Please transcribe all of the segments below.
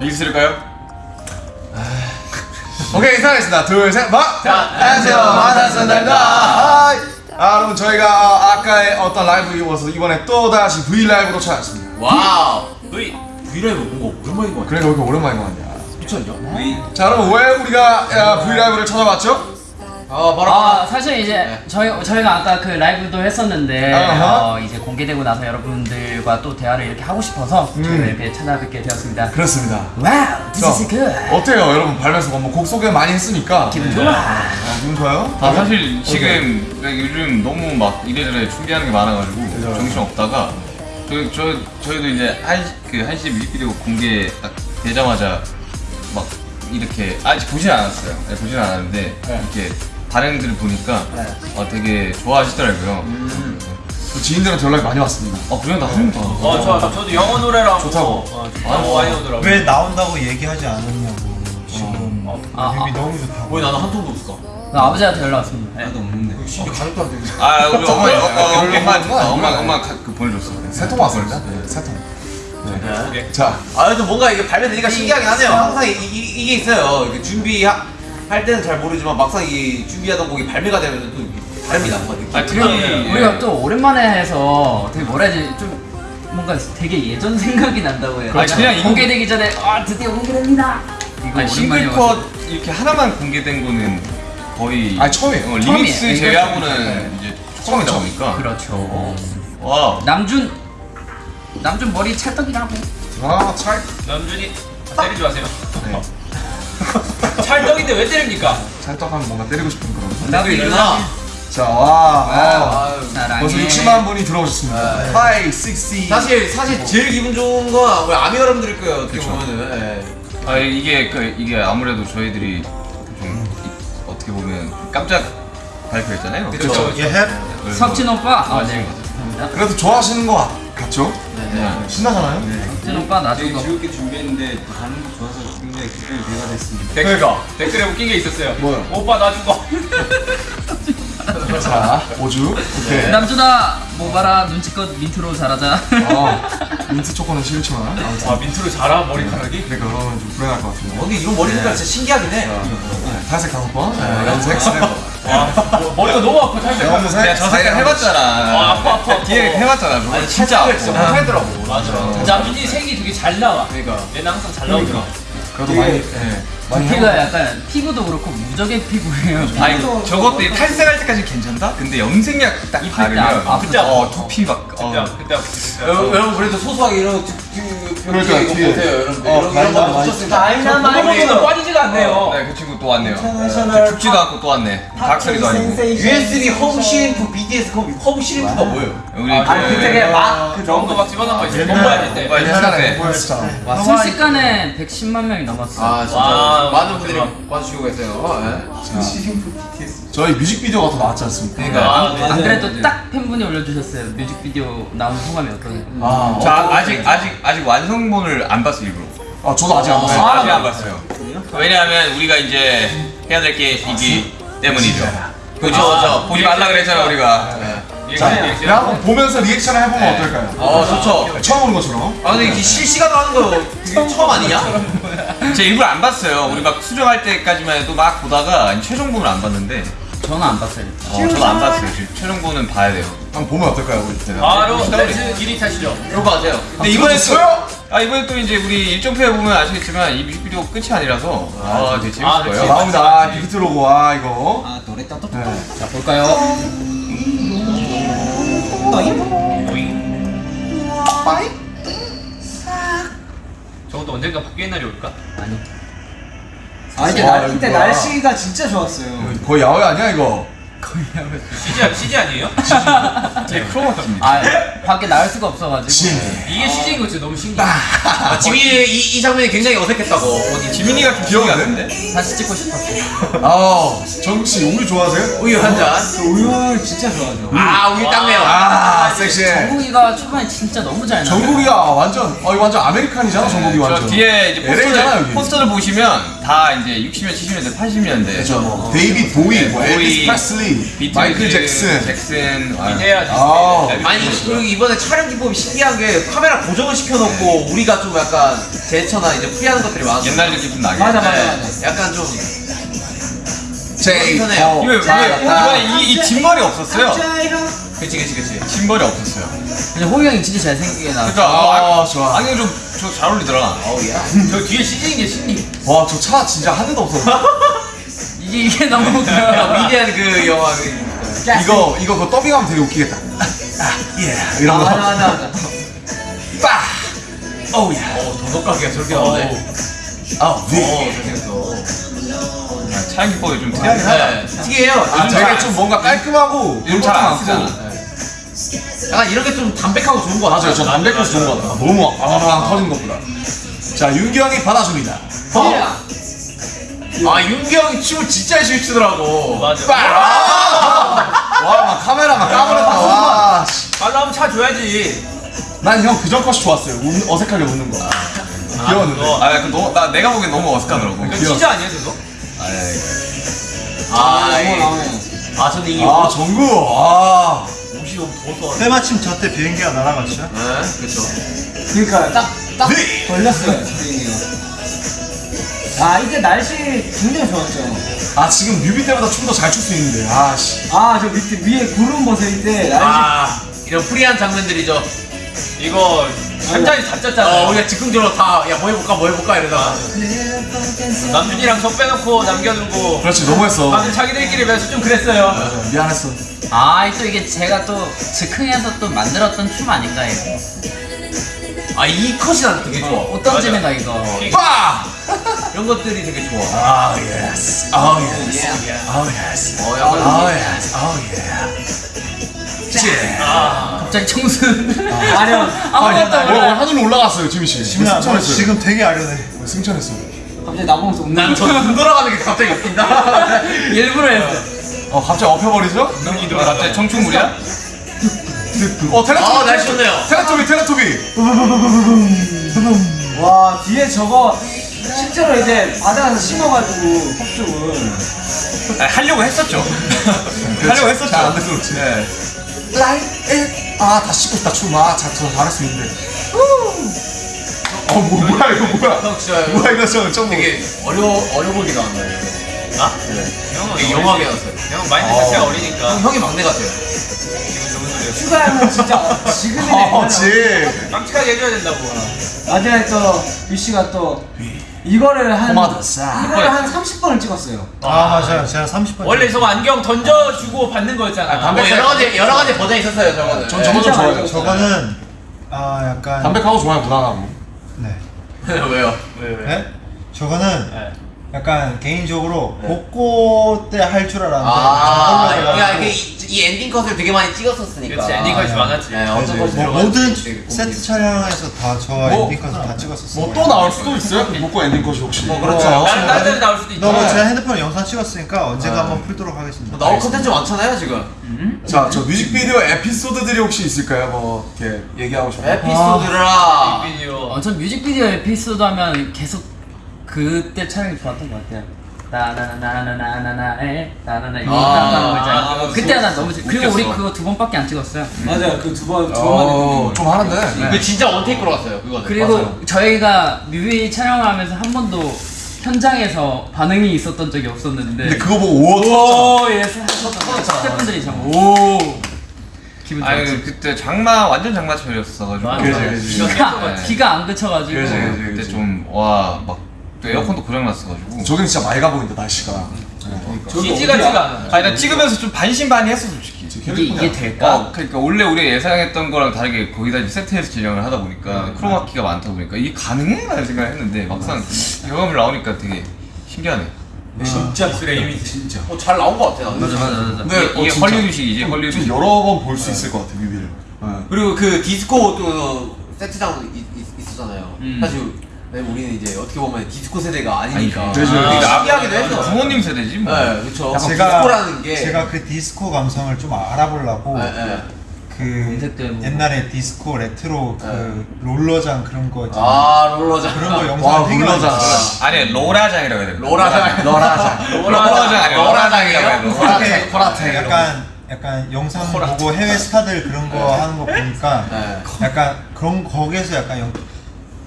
여기 있을까요? 오케이 인사하겠습니다 둘셋 방! 탄! 안녕하세요 마사선달다 하이 아 여러분 저희가 아까의 어떤 라이브 이어서 이번에 또다시 V LIVE로 찾아왔습니다 wow. V V LIVE 뭔가 오랜만인 것 같아. 왜 이렇게 오랜만인 거 같냐 미쳤냐? V. 자 여러분 왜 우리가 야, V LIVE를 찾아봤죠? 아 바로. 아 사실 이제 저희 저희가 아까 그 라이브도 했었는데. 어, 이제 공개되고 나서 여러분들과 또 대화를 이렇게 하고 싶어서 저희가 음. 이렇게 찾아뵙게 되었습니다. 그렇습니다 wow, this is good. 어때요 여러분 발매서 뭐곡 소개 많이 했으니까 기분 좋아. 아, 기분 좋아요? 아 사실 지금 요즘 너무 막 이래저래 준비하는 게 많아가지고 그죠. 정신 없다가 저, 저 저희도 이제 한그 한시 뮤직비디오 공개 딱 되자마자 막 이렇게 아직 보진 않았어요. 네, 보진 않았는데 네. 이렇게 반응들을 보니까 어, 되게 좋아하시더라고요. 저 지인들한테 연락이 많이 왔습니다 어 그냥 나한 번. 어, 저 저도 영어 노래랑 좋다고. 어, 좋다고 많이 오더라고. 왜 나온다고 얘기하지 않았냐고 지금 아, 뮤비 아. 너무 좋다고 왜 나는 한 통도 없어? 나 아버지한테 연락 왔습니다. 네. 심지어 가족도 안 되는데. 아 우리 엄마 어, 어, 엄마? 엄마 엄마 가- 그 보내줬어. 세통 왔습니다 네, 세통 오케이. 자 아, 그래도 뭔가 이게 발매되니까 신기하긴 하네요. 항상 이, 이, 게 있어요. 준비 할 때는 잘 모르지만 막상 이 준비하던 곡이 발매가 되면 또 다릅니다. 뭔가 느낌이. 아 특히 우리가 또 오랜만에 해서 되게 뭐라 해야지 좀 뭔가 되게 예전 생각이 난다고 해요. 그렇죠. 그냥 이거- 공개되기 전에 아 드디어 공개됩니다. 이거 아니, 오랜만이어가지고. 싱글컷 이렇게 하나만 공개된 거는 거의 아니, 처음이에요. 어, 처음이에요. 리믹스 제외하고는 이제 처음이다 처음이죠. 보니까 그렇죠. 와 남준 남준 머리 찰떡이라고. 아, 찰 남준이 때리지 마세요. 네. 찰떡인데 왜 때립니까? 찰떡하면 뭔가 때리고 싶은 그런 나도 일어나. 자, 와. 아유. 벌써 60만 분이 들어오셨습니다. 하이, 60. 사실 사실 제일 기분 좋은 건 우리 아미 여러분들일 거예요. 어떻게 그쵸. 보면은. 예. 아 이게 그 이게 아무래도 저희들이 좀 이- 어떻게 보면 깜짝 발표했잖아요. 그쵸. 예 해? 그래서- 석진 오빠. 아, 아, 네. 네. 감사합니다. 그래도 좋아하시는 거 같- 같죠? 네. 신나잖아요? 석진 오빠 나중에 거. 즐겁게 준비했는데 반응이 좋아서 굉장히 기쁨이 배가 됐습니다. 댓글 댓글에 웃긴 게 있었어요. 뭐요? 오빠 나 죽어. 자, 오주. 오케이. 남준아 뭐 봐라 눈치껏 민트로 잘하자. 어, 민트 초코는 싫지만. 아무튼. 아 민트로 자라 머리카락이? 그러니까 그러면 좀 불행할 것 같은데. 어, 근데 이런 머리 색깔 진짜 신기하긴 해. 네, 탈색 다섯 번, 네, 염색 세 번. 와 뭐, 머리가 너무 아파 탈색. 염색 내가 저 색깔 해봤잖아. 아, 아파, 아파. 뒤에 해봤잖아. 그거 진짜 아파. 못하더라고. 맞아. 남준이 색이 되게 잘 나와. 그러니까. 얘는 항상 잘 나오더라. 그래도 많이, 예. 많이 피가 해보- 약간 피부도 그렇고 무적의 피부예요. 아니 저것도 탈색할 때까지 괜찮다? 근데 염색약 딱 바르면 아, 그때 어 두피 막 어. 그때 여러분, 여러분 그래도 소소하게 이런 그러니까, 이거 뒤에. 보세요, 여러분. 어, 이런 이런 거 다이나마이트. 한번도 빠지지가 않네요. 네, 그 친구 또 왔네요. 죽지도 않고 또 왔네. 각설이도 아니고. USB 홈 CF BTS 홈, 홈 CF가 뭐예요? 우리 아, 그- 그때 되게 막그 정도 막 집어넣은 거 있어. 될 때. 보였었잖아. 와 순식간에 110만 명이 넘었어. 아 진짜 와, 많은 분들이 대박. 봐주시고 계세요. 예. 저희 뮤직비디오가 더 나왔지 않습니까? 그러니까. 아, 네. 안 그래도 딱 팬분이 올려주셨어요. 뮤직비디오 나온 소감이 어떠세요? 아, 저 아- 아직 아직 아직 완성본을 안 봤어 일부러. 아, 저도 아직 안 네, 봤어요. 아직 안 봤어요. 왜냐하면 우리가 이제 해야 될게 있기 때문이죠. 그죠, 저 보지 말라 그랬잖아 우리가. 자, 그냥 한번 보면서 리액션을 해보면 네. 어떨까요? 어 좋죠. 처음 보는 것처럼. 아 근데 이게 실시간으로 하는 거 되게 처음 아니냐? 제가 일부러 안 봤어요. 우리 막 수정할 때까지만 해도 막 보다가 최종본을 안 봤는데. 저는 안 봤어요. 어, 저도 안 봤어요. 지금 최종본은 봐야 돼요. 한번 보면 어떨까요, 우리 때는? 바로 댄스 길이 타시죠. 그런 거 같아요. 근데 이번에 또, 들어주세요! 아 이번에 또 이제 우리 일정표에 보면 아시겠지만 이 뮤직비디오 끝이 아니라서 아 되게 재밌을 아, 거예요. 나옵니다. 아, 빅히트 로고, 아, 이거. 아 노래 따뜻 네. 자 볼까요? 저것도 언젠가 바뀌는 날이 올까? 아니. 아 이때, 와, 날, 이때 이거. 날씨가 진짜 좋았어요 거의 야외 아니야, 이거? CG 아니- CG 아니에요? 제 크로마키입니다. 아 밖에 나갈 수가 없어가지고. 이게 CG인 거 진짜 너무 신기해. 아, 지민이 이, 이 장면이 굉장히 어색했다고. 어디 지민이가 좀 귀여운데? 같은데? 다시 찍고 싶었어. 아, 정씨 우유 좋아하세요? 우유 한 잔. 우유 진짜 좋아하죠 아 우유 딱 매워. 아, 섹시해. 정국이가 초반에 진짜 너무 잘 나와. 정국이가 완전, 어, 이거 완전 American이잖아, 정국이 저 완전. 뒤에 이제 포스터를, 여기. 포스터를 보시면 다다 이제 60년, 70년대, 80년대. 그렇죠 뭐 데이빗 보위, 뭐 엘비스 프레슬리, 비틀즈, 마이클 잭슨. 잭슨. 아, 해야 지 아, 아니 그리고 이번에 촬영 기법이 신기한 게 카메라 고정을 시켜놓고 우리가 좀 약간 제스처나 이제 free하는 것들이 많았어. 옛날 느낌 좀 나게. 맞아 맞아 네, 맞아. 약간 좀 제이 이번에 이, 이 뒷머리 없었어요? 그치 그치 그치. 뒷머리 없었어요. 근데 홉이 형이 진짜 잘생기게 나왔어. 그러니까 아, 아, 좋아. 안경 좀저 잘 어울리더라. 어우야. 저 뒤에 CG인 게 신기. 와저 차 진짜 한 대도 없어 이게 이게 너무 그 위대한 그 영화 그. 이거 이거 그 더빙하면 되게 웃기겠다 아, 예 이런 거 맞아 맞아 맞아. 빠! 어우야. 어 도덕가게가 저렇게 나오네. 아, 어 네. 잘생겼어. 아, 촬영 기법이 좀 특이하긴 하다. 네. 특이해요. 아, 되게 잘- 좀 뭔가 깔끔하고 요즘 잘안 쓰잖아. 약간 이렇게 좀 담백하고 좋은 거 같아요. 맞아요. 저 담백해서 좋은 거 같아요. 너무 아랑 터진 것보다. 자, 윤경이 받아줍니다. 어. 아, 윤경이 춤을 진짜 열심히 추더라고. 맞아. 와, 막 카메라 막 까버렸다. 와. 빨라 하면 차 줘야지. 난 형 그 전까지 좋았어요. 운, 어색하게 웃는 거. 귀여웠는데. 아, 아 약간 너, 나, 내가 보기엔 너무 어색하더라고. 이거 귀여워. 진짜 아니야, 저거? 아, 아, 예. 아, 아, 아, 아, 아, 아, 아, 아, 아, 아, 아, 95 더워. 때마침 저 때 비행기가 날아갔죠? 네, 그렇죠. 그러니까 딱, 딱 네. 걸렸어요, 비행기가. 아, 이게 날씨 굉장히 좋았죠. 아, 지금 뮤비 때보다 춤 더 잘 출 수 있는데. 아, 씨. 아, 저 밑에, 위에 구름 벗을 때 날씨. 아, 이런 프리한 장면들이죠. 이거 현장이 다 짰잖아. 어 우리가 즉흥적으로 다 야 뭐 해볼까 뭐 해볼까 이러다가 남준이랑 저 빼놓고 남겨두고. 그렇지 너무했어 방금 자기들끼리 매서 좀 그랬어요. 미안했어 아 또 이게 제가 또 즉흥해서 또 만들었던 춤 아닌가 이거. 아 이 컷이 난 되게 좋아. 옷 던지는 거 이거. 빠! 이런 것들이 되게 좋아. 아 yes 아 yes 예. 아 yes 어 약간 아 yes 아 예. 갑자기 청순. 아니요 아무것도 어, 몰라. 하늘로 올라갔어요 지민 씨 지민아, 너 승천했어요 지금 되게 아련해. 승천했어요 갑자기 나보면서 웃는 거. 난저눈 돌아가는 게 갑자기 웃긴다. 일부러 했어. 어 갑자기 엎혀버리죠? 눈이 들어 갑자기 청춘물이야? 어 테레토비 아 날씨 좋네요. 테레토비 테레토비 와 뒤에 저거 실제로 이제 바다에서 심어가지고 폭죽을. 아, 하려고 했었죠. 하려고 했었죠. 잘안 돼서 그렇지 네. Like it 아다 씻고 싶다 춤아 잘, 저 잘할 수 있는데 어 뭐, 뭐야 이거 뭐야 형 진짜 뭐야 이거 저 좀 되게 어려 어려 보이게 나왔나요? 나? 형은 되게 영하게 나왔어요. 형 마인드 자체가 어리니까. 형 형이 막내 같아요. 기분 좋은 소리였어. 추가하면 진짜 지금이네. 어, 그렇지 깜찍하게 해줘야 된다고. 나중에 또 유씨가 또 이거를 한싹 이거를 한 30번을 찍었어요. 아, 맞아요. 제가 30번. 원래 저거 안경 던져주고 받는 거였잖아. 뭐 여러 가지 여러 가지 버전이 있었어요 저거는. 전 저거 좀 좋아해요 저거는 아 약간 담백하고 좋아요 무난하고 네. 왜요? 왜 왜? 네? 저거는 네. 약간 개인적으로 복고 때 할 줄 알았는데 아, 저걸로 그러니까 해가지고 이게 이, 이 엔딩 컷을 되게 많이 찍었었으니까. 그치, 엔딩 컷이 많았지. 네, 어떤 그치. 컷이 뭐 모든 세트 촬영에서 다저 뭐, 엔딩 컷을 다 찍었었어요. 뭐 또 나올 수도 있어요? 먹고 엔딩 컷이 혹시 뭐 그렇죠. 어, 다른 다른 데는 나올 수도 있지. 너무 제가 핸드폰에 영상 찍었으니까 언젠가 한번 풀도록 하겠습니다. 뭐 나올 컨텐츠 많잖아요 지금. 자, 저 뮤직비디오 에피소드들이 혹시 있을까요? 뭐 이렇게 얘기하고 싶어요. 에피소드라. 비디오. 어, 전 뮤직비디오 에피소드 하면 계속 그때 촬영이 좋았던 것 같아요. 나나나나나나나에 나나나 이거 아, 나가는 거 있잖아요. 아, 그때 난 너무 좋- 그리고 우리 웃겼어. 그거 두 번밖에 안 찍었어요. 맞아요. 그 두 번, 두 어, 좀 하는데. 그 진짜 원테이크로 갔어요 그거는. 그리고 맞아요. 저희가 뮤비 촬영을 하면서 한 번도 현장에서 반응이 있었던 적이 없었는데. 근데 그거 보고 오 터졌죠. 오, 예, 스태프분들이 참, 오. 기분 아니 좋았지. 그때 장마 완전 그지. 이거 기가, 깼어, 네. 기가 안 그쳐가지고. 그지, 그지. 그때 좀 와 막 또 에어컨도 고장 났어가지고. 저긴 진짜 맑아 보인다 날씨가. CG 같지가 않아. 아니 나 찍으면서 좀 반신반의했어 솔직히. 이게, 이게 될까? 어, 그러니까 원래 우리가 예상했던 거랑 다르게 거기다 이제 세트에서 진행을 하다 보니까 크로마키가 많다 보니까 이게 가능해? 라는 생각을 했는데 막상 경험을 나오니까 되게 신기하네. 진짜 기술의 이미지. 진짜. 어, 잘 나온 것 같아. 맞아, 맞아, 맞아. 근데 이게, 어, 진짜. 헐리우드식이지 좀 헐리우드. 여러 번 볼 수 있을 것 같아 뮤비를. 네. 그리고 그 디스코 또 세트장 있, 있, 있었잖아요. 음. 사실 네, 우리는 이제 어떻게 보면 디스코 세대가 아니니까. 아니, 그죠. 아, 신기하기도 했어. 부모님 세대지 뭐. 네, 그렇죠. 제가 디스코라는 게. 제가 그 디스코 감성을 좀 알아보려고 네, 네. 그. 옛날에 디스코 레트로 그 롤러장 그런 거 있잖아요. 아 롤러장 그런 거 와, 영상 되게 많이 롤러장. 아니 로라장이라고 해야 돼. 로라장. 로라장 아니야. 로라장이라고 해. 로라장. 코라테 코라테. 약간 약간 영상 보고 해외 스타들 그런 거 하는 거 보니까 네. 약간 그런 거기에서 약간 영,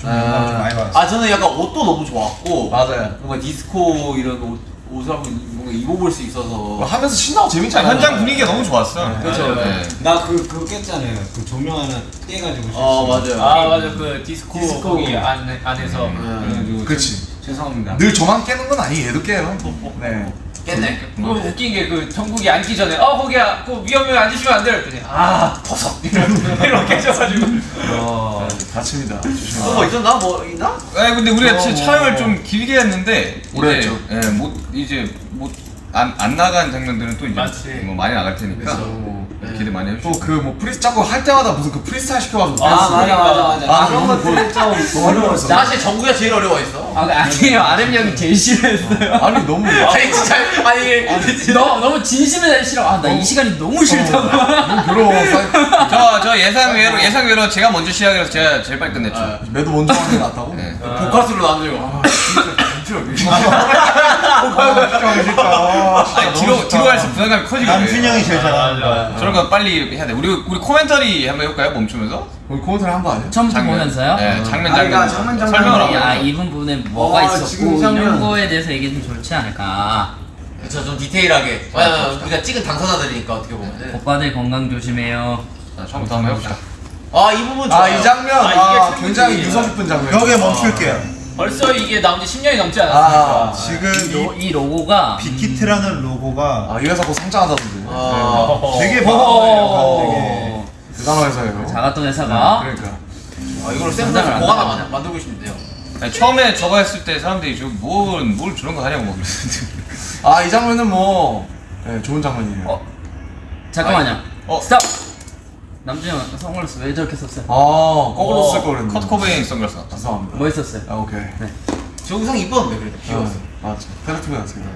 좀 영감 좀 많이 받았어요. 아 저는 약간 옷도 너무 좋았고 맞아요. 뭔가 디스코 이런 옷, 옷을 한번 뭔가 입어볼 수 있어서 뭐 하면서 신나고 자, 재밌잖아. 현장 분위기가 너무 좋았어. 그렇죠. 네. 나그 그거 깼잖아요. 그 조명 하나 떼가지고. 어 실수로. 맞아요 아 맞아 그 디스코, 디스코. 거기 안, 안에서 그래가지고 그치. 죄- 죄송합니다. 늘 저만 깨는 건 아니 얘도 깨요. 네. 깼네 그 웃긴 게 그 정국이 앉기 전에 어 거기야 그 위험해 앉으시면 안 돼요 그랬더니 아 버섯 이렇게 해줘가지고 어, 다칩니다. 조심하세요. 또뭐 있었나? 뭐 있나? 아 근데 우리가 진짜 촬영을 좀 길게 했는데 오래 했죠. 예, 못 이제 못안 안 나간 장면들은 또 이제 맞지. 뭐 많이 나갈 테니까 그래서 네, 기대 많이 해주시고 또그뭐 free 자꾸 할 때마다 무슨 그 프리스타일 시켜가지고 아. 맞아 맞아 맞아. 아, 그런 것들 좀 어려웠어. 사실 정국이가 제일 어려워했어 아 아니에요 RM 형이 제일 싫어했어요. 아니 너무 아니 진짜 아니 너무 너무 진심에 싫어. 아 나 이 시간이 너무 싫다고. 너무 괴로워. 사이- 저, 저 예상 외로 예상 외로 제가 먼저 시작해서 제가 제일 빨리 끝냈죠. 매도 먼저 하는 게 낫다고? 네. 보카스로 남들고 아니 뒤로 뒤로 갈수록 부담감이 커지거든요. 남준 형이 제일 잘하는 저런 거 빨리 해야 돼. 우리 우리 코멘터리 한번 해볼까요? 멈추면서 우리 코멘트를 한거 아니야? 처음부터 보면서요. 네, 장면 아, 장면 장면, 장면. 설명을 아, 하고. 아, 이 부분에 뭐가 어, 있었고 이런. 거에 대해서 얘기해 좀 좋지 않을까. 그쵸 좀 디테일하게 우리가 찍은 당사자들이니까 어떻게 보면은 오빠들 건강 조심해요. 자, 처음부터 한번 해봅시다. 아 이 부분 아 좋아요 이 장면 아, 아, 굉장히. 유서 깊은 장면. 여기에 멈출게요. 벌써 이게 나온 지 10년이 넘지 않았습니까 아, 지금 로- 이이 로고가 빅히트라는 로고가 아, 이 회사 곧 상장하다던데. 아, 어. 되게 어. 대단한 회사예요. 작았던 회사가 그러니까. 아 이걸 나가냐. 만- 만들고 싶은데요 아니, 처음에 저거 했을 때 사람들이 저뭘 뭘 저런 거 하냐고 막 그랬는데. 아, 이 장면은 뭐 네, 좋은 장면이에요. 어? 잠깐만요. 어. 스탑. 남준이 형 선글라스 왜 저렇게 썼어요? 아, 거꾸로 쓸 어, 걸 그랬는데. 커트 코베인 선글라스 같다. 죄송합니다. 뭐 했었어요? 아, 오케이. 저 의상 이뻤는데 그래도 귀여웠어 아, 맞죠. 페르투였습니다.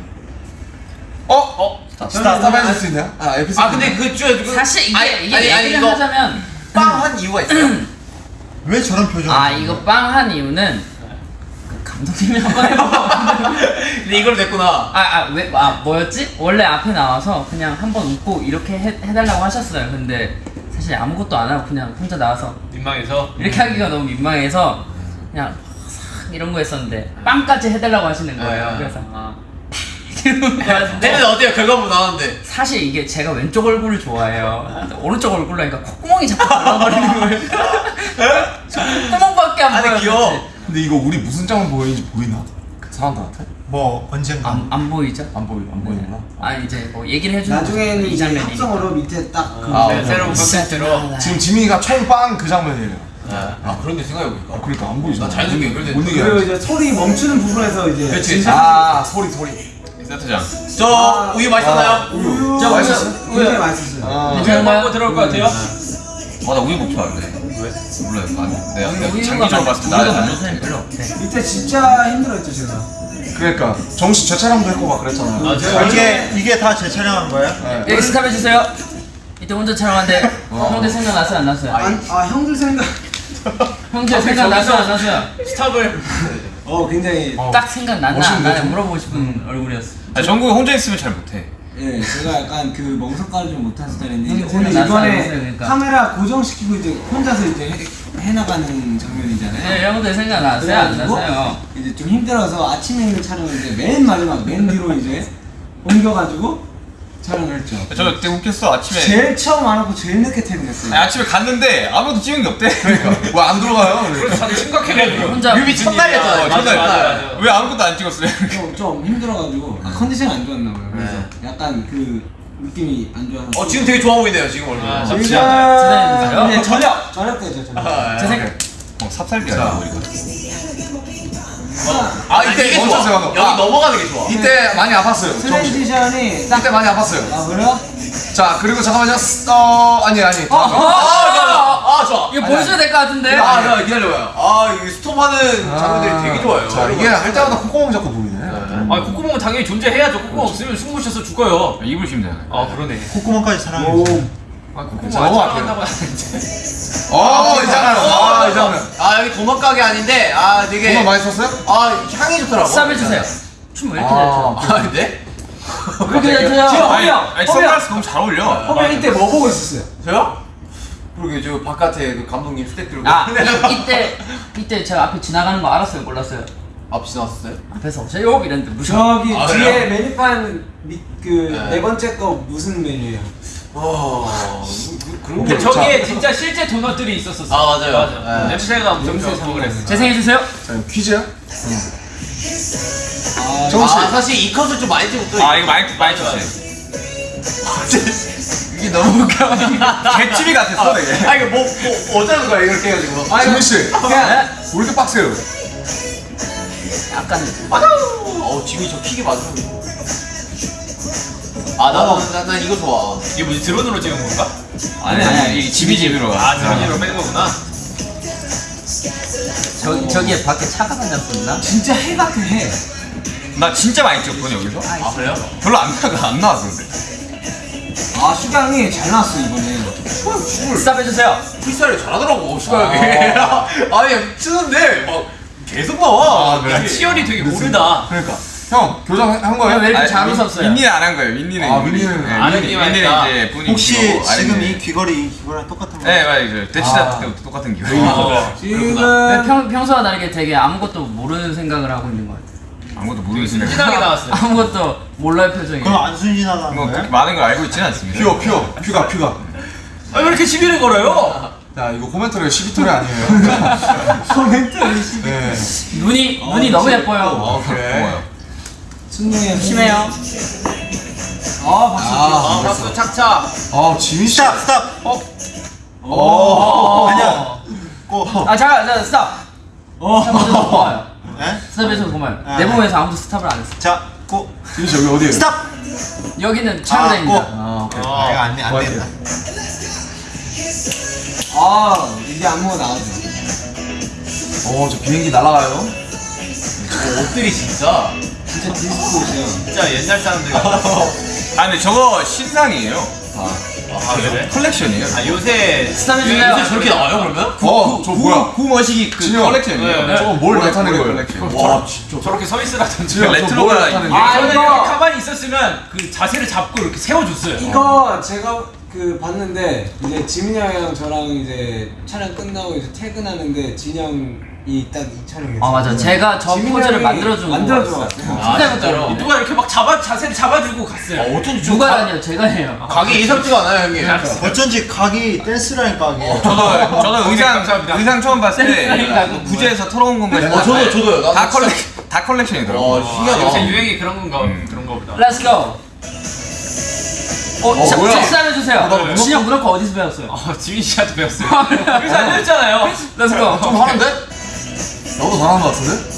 어? 어? 스탑. 스탑, 스탑 해줄 수 있나요? 아, 에피소드. 아 근데 그 저, 그 사실 이게 아니, 이게 아니, 아니, 얘기를 이거 하자면 빵한 이유가 있어요 왜 저런 표정? 아 이거 빵 한 이유는 그 감독님이 한 번 해봐. 근데 이걸 냈구나 아 아 왜 아 뭐였지? 원래 앞에 나와서 그냥 한 번 웃고 이렇게 해, 해달라고 하셨어요. 근데 사실 아무것도 안 하고 그냥 혼자 나와서 민망해서 이렇게 하기가 너무 민망해서 그냥 싹 이런 거 했었는데 빵까지 해달라고 하시는 거예요. 아. 그래서 아. 거였는데 근데 어때요 결과물 나왔는데 사실 이게 제가 왼쪽 얼굴을 좋아해요. 오른쪽 얼굴로 하니까 콧구멍이 자꾸 올라버리는 거예요. 저 콧구멍밖에 안 보여요. 귀여워. 근데 이거 우리 무슨 장면 보이는지 보이나? 그 사람들한테? 뭐 언젠가 안, 안 보이죠? 안 보이, 안 보이나? 아 이제 뭐 얘기를 해주는 나중에는 이 이제 장면이니까. 합성어로 밑에 딱 그 아, 네, 새로운 오케이. 컨텐츠로 지금 지민이가 총빵 그 장면이에요. 아 그런데 생각해보니까 아, 그러니까 안 보이잖아. 나 자연스럽게 연결돼 못 그리고. 이제 소리 멈추는 부분에서 이제 그치 아, 소리, 소리. 세트장. 저 우유 맛있었나요? 우유 저 맛있었어요? 굉장히 맛있었어요. 아, 우유 광고 들어올 것 같아요? 아나 우유 먹지 말래. 왜? 몰라요. 아, 내가 우유- 내가 우유가 장기적으로 많- 봤을 때 나는 사람이 별로 없대. 밑에 진짜 힘들었죠 제가. 그러니까 정씨 재촬영도 했고 막 그랬잖아요. 아, 제가 이게 이게 다 재촬영한 거예요? 여기 스탑 해주세요. 이때 혼자 촬영하는데 형들 생각 났어요 안 났어요? 아, 아 형들 생각. 형들 생각 났어요 안 났어요? 스탑을 어 굉장히. 딱 생각 났나 안 나냐 좀? 물어보고 싶은 얼굴이었어. 아, 정국이 혼자 있으면 잘 못해. 예, 제가 약간 그 멍석가를 좀 못한 스타일인데 오늘 이번에 그러니까? 카메라 고정시키고 이제 혼자서 이제 해, 해나가는 장면이잖아요. 네, 형들 생각 났어요 안 났어요? 이제 좀 힘들어서 아침에 있는 촬영을 이제 맨 마지막 맨 뒤로 이제 옮겨가지고 촬영을 했죠. 저 그때 웃겼어 아침에. 제일 처음 안 하고 제일 늦게 퇴근했어요. 아니, 아침에 갔는데 아무것도 찍은 게 없대. 그러니까. 왜안 들어가요? 그러니까. 다들 심각해가지고 혼자 뮤비 첫날이었잖아요 어, 첫날. 맞아, 맞아. 왜 아무것도 안 찍었어요? 좀, 좀 힘들어가지고 아, 컨디션이 안 좋았나 봐요. 그래서 약간 그 느낌이 안 좋아서. 어 지금 되게 좋아 보이네요 지금 얼굴 아, 지금 지금 이제 저녁 저녁 때죠 저녁. 아, 제 생각 어, 삽살기야. 아 이때 이게 멈춰, 좋아 잠깐만. 여기 아. 넘어가는 게 좋아 이때 많이 아팠어요. transition이 딱. 이때 많이 아팠어요. 아 그래요? 자, 그리고 잠깐만요. 어, 아니, 아니. 어, 아 좋아 아 좋아 이거 보여줘야 될 것 같은데? 아 잠깐 기다려봐요 아 이게 스톱하는 장면들이 되게 좋아요 자, 이게 할 때마다 콧구멍 자꾸 보이네. 아 콧구멍은 당연히 존재해야죠 콧구멍 없으면 숨 못 쉬어서 죽어요 입을 쉬면 되잖아요. 아 그러네 콧구멍까지 사랑해 주세요. 자, 넘어갈게요. 어, 이 장면. 아, 이 장면. 아 여기 도넛 가게 아닌데 아 되게 많이 썼어요? 아 향이 좋더라고. 스탑 해주세요. 춤왜 이렇게 잘 춰? 아 근데 왜 이렇게 잘 춰요? 아니, 아니 선글라스 너무 잘 어울려. 허면 이때 뭐 보고 있었어요? 저요? 그러게 저 바깥에 그 감독님 스택 들고 아 이, 이때 이때 제가 앞에 지나가는 거 알았어요 몰랐어요? 앞 지나왔어요? 앞에서 오세요 이랬는데 무슨 저기 아, 뒤에? 메뉴판 그네 네. 번째 거 무슨 메뉴예요? 어 근데 게 저기에 진짜 실제 도넛들이 있었었어. 아, 맞아요. 맞아. 네. 냄새가 엄청 좋고 그랬어. 재생해 주세요. 자, 퀴즈야? 아, 정우 씨. 아 사실 이 컷을 좀 많이 찍었더니 아 이거 많이 많이 쳤어요. 이게 너무 웃겨 개집이 같았어 되게. 아 이거 뭐, 뭐 어쩌는 거야 이렇게 해가지고 지민 씨. 그냥 왜 이렇게 빡세요? 약간 어우 지민이 저 킥이 맞아 아 나는 난, 난 이거 좋아 이게 뭐지 드론으로 찍은 건가? 아니 아니 이 집이 집으로. 아 드론으로 뺀 거구나. 저 저기에 밖에 차가 다녔었나? 진짜 해밖에 해. 나 진짜 많이 찍었거든 여기서. 아 그래요? 별로 안 나가 안 나왔는데. 아 슈강이 잘 나왔어 이번에. 스탑 해주세요. 프리스타일 잘하더라고 슈가형이 아니 치는데 막 계속 나와 아, 그래? 야, 치열이 되게 모르다. 그러니까. 형, 교정한 거예요? 왜 이렇게 잘 민- 웃었어요? 민니는 안 한 거예요. 민니는 아, 민니는 네, 아는 민니는 했다. 이제 본인 혹시 지금 이 귀걸이 이거랑 똑같은 거? 네 맞아요. 대치다 아. 때도 똑같은 기호. 지금 왜 평, 평소와 다르게 되게 아무것도 모르는 생각을 하고 있는 것 같아요. 아무것도 모르겠으면 진하게 나왔어요. 아무것도 몰라요 표정이. 그럼 안 순진하다는 뭐 거예요? 많은 걸 알고 있지는 않습니다. 퓨어, 퓨어. 퓨가, 퓨가. 아, 왜 이렇게 시비를 걸어요? 야, 이거 코멘터리 시비토리 아니에요. 코멘트를 네. 눈이 눈이 너무 예뻐요. 어, 그래. 고마워요. 순이에요. 심해요. 아 박수. 아, 박수 착착. 아, 지민 씨. 스탑 스탑. 어. 아니야. 고. 아 잠깐, 자 스탑. 스탑해줘서 고마워요. 네? 스탑해줘서 고마워요. 아, 내 네. 몸에서 아무도 스탑을 안 했어. 자 고. 지민 씨, 여기 어디에요? 스탑. 여기는 아, 촬영장입니다. 고. 아, 오케이. 아 이거 안돼 안 된다. 아 이게 안무가 나와서. 어, 저 비행기 날아가요. 어, 옷들이 진짜 진짜 디스코죠. 진짜 옛날 사람들 같아. 아 근데 저거 신상이에요. 아 그래? 컬렉션이에요. 아 요새 해주세요. 요새 저렇게 나와요 그러면? 어, 저 뭐야? 그 머시기 그 진영. 컬렉션이에요. 네, 저거 뭘 나타내는 거예요? 컬렉션. 와, 진짜. 저렇게 서 있으라든지. 레트로가 아, 이거- 가만히 있었으면 그 자세를 잡고 이렇게 세워줬어요. 이거 제가 그 봤는데 이제 지민이 형이랑 저랑 이제 촬영 끝나고 이제 퇴근하는데 진영 이딱이 촬영했어요. 아 맞아. 제가 저 포즈를 같아요. 같아요. 아, 진짜로? 누가 이렇게 막 잡아 자세를 잡아주고 갔어요. 어, 어쩐지 좀 누가 가- 다녀요? 제가 해요. 각이 예사롭지가 않아요 형님 어쩐지 각이 댄스라니까 각이. 저도 저도 의상 감사합니다. 의상 처음 봤을. 때 구제에서 털어온 건가 어 저도 저도요 다 진짜- 컬렉 다 컬렉션이더라고. 와 아, 신기하다 요새 유행이 그런 건가 음. 그런 거보다. Let's go. 어, 어, 자, 해주세요. 나 문워- 진 형 문워크 어디서 배웠어요? 어, 지민 씨한테 배웠어요. 그래서 알려줬잖아요. Let's go. 좀 하는데? 나도 잘하는 것 같은데?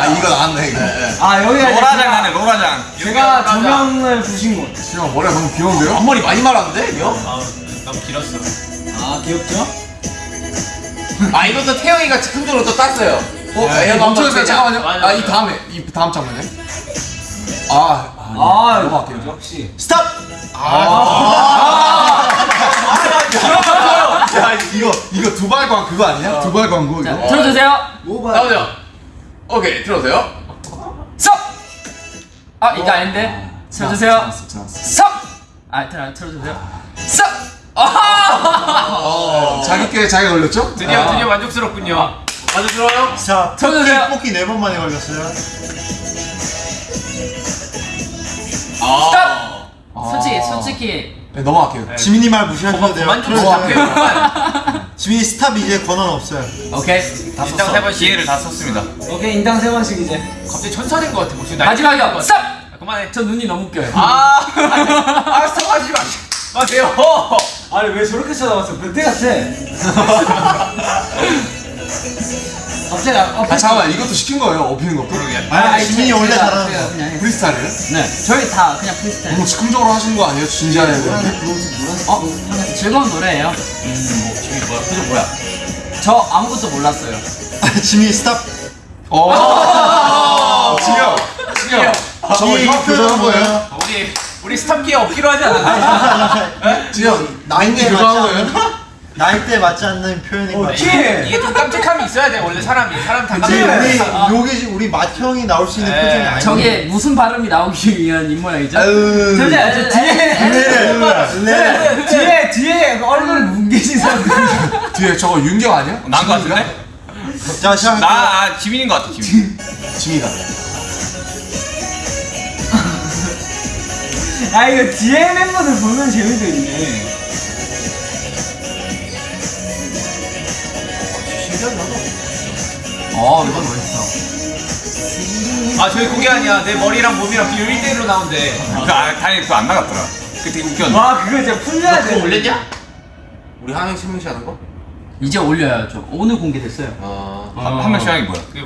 아, 이거 나왔네, 이거. 아 여기가 로라장 하네 로라장. 제가 조명을 부신 곳. 진영 머리가 너무 귀여운데요? 앞머리 많이 말았는데 이거? 아, 너무 길었어. 아 귀엽죠? 아 이것도 태영이가 즉흥적으로 또 땄어요 어? 야, 야, 이거 멈춰주세요. 잠깐만요. 맞아, 아, 이. 다음에, 이 다음 장면에. 아, 아, 아 넘어갈게요. 역시. 스탑. 야, 이거, 이거 두발 광 그거 아니냐? 두발 광고, 자, 이거? 들어주세요. 뭐가? 나오죠? 오케이 들어오세요 썹. 아 이거 아닌데. 들어주세요. 잘했어, 잘했어. 썹. 아 틀어 틀어주세요. 썹. 아. 어, 자기 께 자기가 걸렸죠? 드디어 아. 드디어 만족스럽군요. 아주 들어요? 자 쳐주세요. 뽑기 네 번 만에 걸렸어요. 아 솔직히 솔직히 네, 넘어갈게요. 지민이 말 무시하셔도 돼요. 그만 좀. 부탁해요. 지민이 스탑 이제 권한 없어요. 오케이. 다 썼어. 세 번씩. 기회를 다 썼습니다. 오케이 인당 세 번씩 이제. 갑자기 천사된 것 같아. 목소리 마지막이요. 썹. 아, 그만해. 저 눈이 너무 웃겨요. 아, 아, 스톱하지 마. 마세요. 아니 왜 저렇게 쳐다봤어? 변태 같아. 갑자기 아, 아, 잠깐만, 이것도 시킨 거예요, 업히는 것도? 아니 지민이 제- 원래 잘하는 거. 프리스타일이에요? 네. 저희 다 그냥 프리스타일. 너무 즉흥적으로 하신 거 아니에요? 진지하게. 어, 즐거운 노래예요. 지금 뭐야 표정 뭐야 저 아무것도 몰랐어요. 지민이 스탑. 어, 지금, 지금. 저거 이형 표정은 교정한 거예요? 우리 우리 스탑기에 없기로 하지 않았나? 지금 나이대 교정한 맞지 거예요? 않는 나이대 맞지 않는 표현인 것 같아. 키! 이게 좀 깜찍함이 있어야 돼 원래 사람이 사람 다 그치. 우리 여기 우리 맏형이 나올 수 있는 네. 표정이 아니야. 저게 무슨 발음이 나오기 위한 입모양이죠? 아유. 저기 저 뒤에 네. 뒤에 뒤에 얼굴 뭉개진 사람들 뒤에 저거 윤경 아니야? 난거 같은데? 자 시작. 나 아, 지민인 것 같아 지민. 지민이다. 아 이거 뒤에 멤버들 보면 재미도 있네 어 이건 멋있어. 아 저희 그게 아니야 내 머리랑 몸이랑 비율 1대1로 나온대 그 아, 다행히 그거 안 나갔더라. 그 되게 웃겼는데. 와 그거 진짜 풀려야 돼 올렸냐? 우리 한 명씩 한 명씩 하는 거? 이제 올려야죠. 오늘 공개됐어요. 어. 한, 한 명씩 하는 게 뭐야? 그게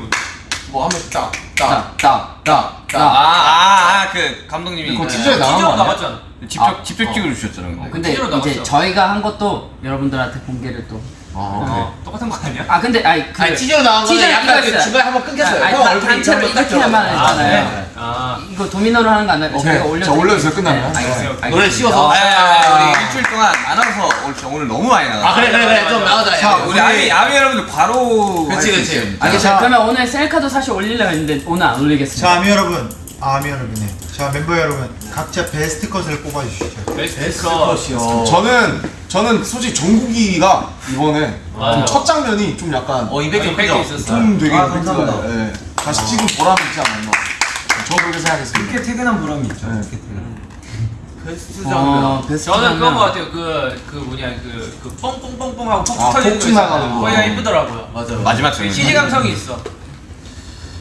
뭐뭐한 명씩 딱. 딱. 딱딱딱 아, 딱. 아, 아, 그 감독님이 그거 그 티저에 나간 거 아니야? 나갔잖아 직접 직접 찍어 주셨잖아. 그거. 근데 이제. 저희가 한 것도 여러분들한테 공개를 또. 어, 똑같은 거 아니야? 아 근데 아니 그 아니 나간 거는 티저 약간. 중간에 한번 끊겼어요. 아니, 형 얼굴이 단체로 딱 이렇게만 들어가요. 했잖아요. 네. 아 이거 도미노로 하는 거 아니라 오케이. 저희가 올려. 자, 올려주세요. 끝나면. 네. 노래 씌워서. 아, 아, 우리 일주일 동안 안 와서 오늘 너무 많이 나가. 아 그래 그래 그래 좀 나가자. 자, 야, 우리 아미 아미 여러분들 바로 할수 그치. 있어요. 알겠어요. 그러면 오늘 셀카도 사실 올리려고 했는데 오늘 안 올리겠습니다. 자 아미 여러분, 아, 아미 여러분이. 자 멤버 여러분, 각자 베스트 컷을 뽑아주시죠. 베스트 컷 저는 저는 솔직히 정국이가 이번에 맞아요. 좀첫 장면이 좀 약간 어 임팩트 임팩트 크죠? 있었어 좀 되게 아, 감사합니다. 예. 다시 찍은 보람이 있지 않았나. 저 그렇게 생각했습니다. 이렇게 퇴근한 보람이 있죠 네. 이렇게 퇴근 베스트 어, 장면. 베스트 저는 장면. 거 같아요 그, 그 뭐냐 그, 그 뻥뻥뻥뻥 하고 폭죽 아, 터지는 거 있잖아요 나가는 거. 거기가 이쁘더라고요 맞아요. 마지막 장면. CG 감성이 있어